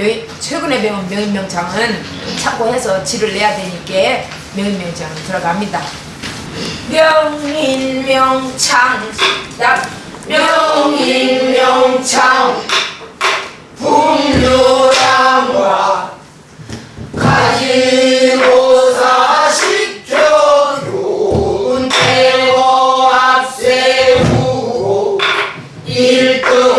명, 최근에 배운 명인명장은 참고해서 지를 내야 되니까 명인명장 들어갑니다. 명인명창 명인명창 풍류랑과 가지고사 시켜 윤태고 앞세우고 일등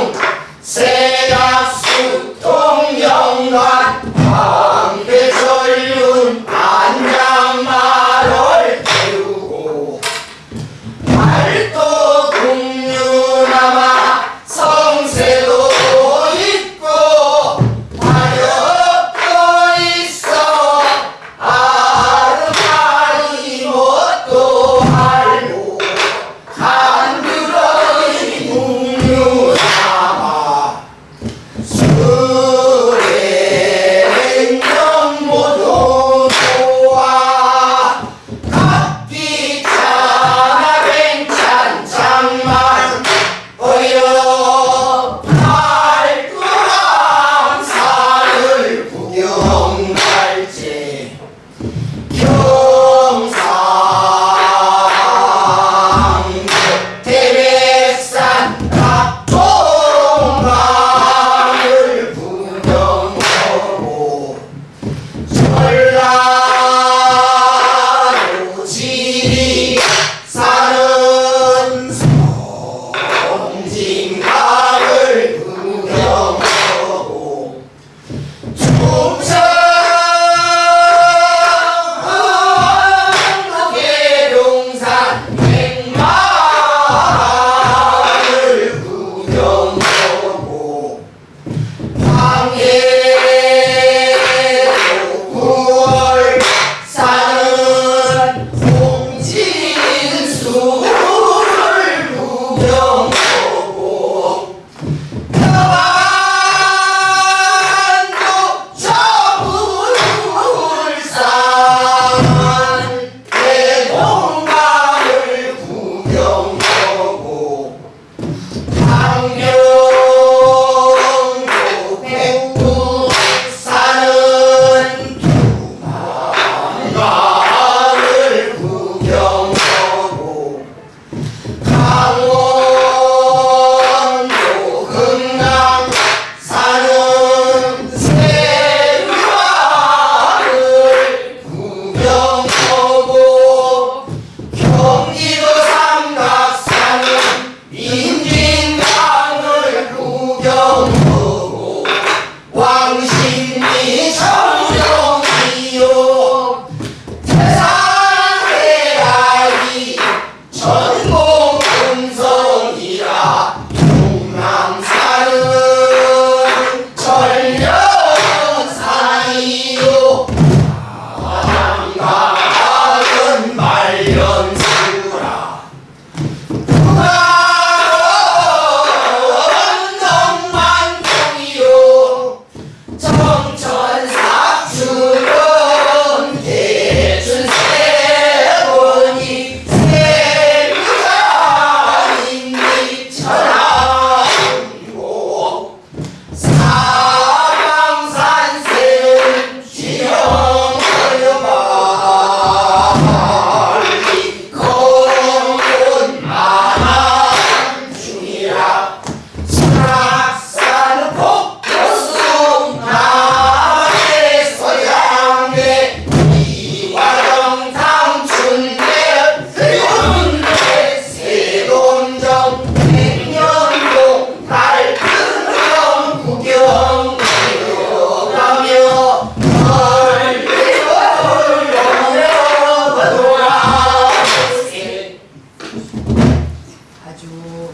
아주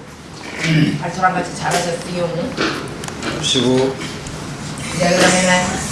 아 저랑 같이 잘하셨어요. 쉬고. 네 그러면은.